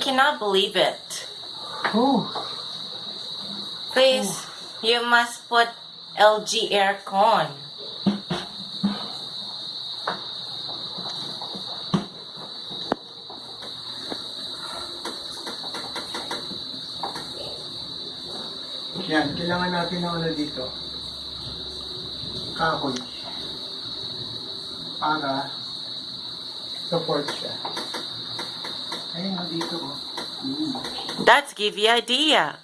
cannot believe it. Oh, Please, you must put LG aircon. yan. Kailangan natin ng ano dito. Kahoy. Para support siya. Ayun, dito. Mm. That's give you idea.